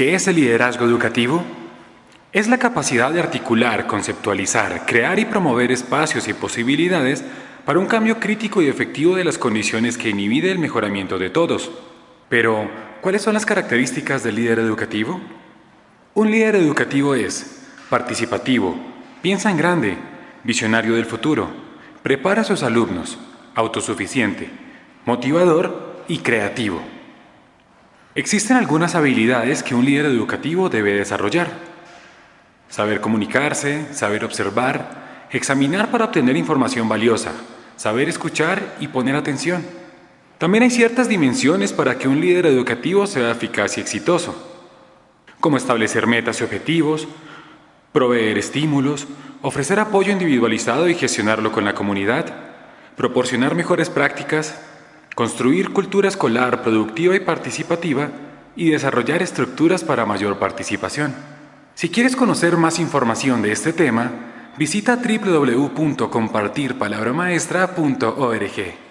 ¿Qué es el liderazgo educativo? Es la capacidad de articular, conceptualizar, crear y promover espacios y posibilidades para un cambio crítico y efectivo de las condiciones que inhibide el mejoramiento de todos. Pero, ¿cuáles son las características del líder educativo? Un líder educativo es participativo, piensa en grande, visionario del futuro, prepara a sus alumnos, autosuficiente, motivador y creativo. Existen algunas habilidades que un líder educativo debe desarrollar. Saber comunicarse, saber observar, examinar para obtener información valiosa, saber escuchar y poner atención. También hay ciertas dimensiones para que un líder educativo sea eficaz y exitoso, como establecer metas y objetivos, proveer estímulos, ofrecer apoyo individualizado y gestionarlo con la comunidad, proporcionar mejores prácticas, construir cultura escolar productiva y participativa y desarrollar estructuras para mayor participación. Si quieres conocer más información de este tema, visita www.compartirpalabramaestra.org.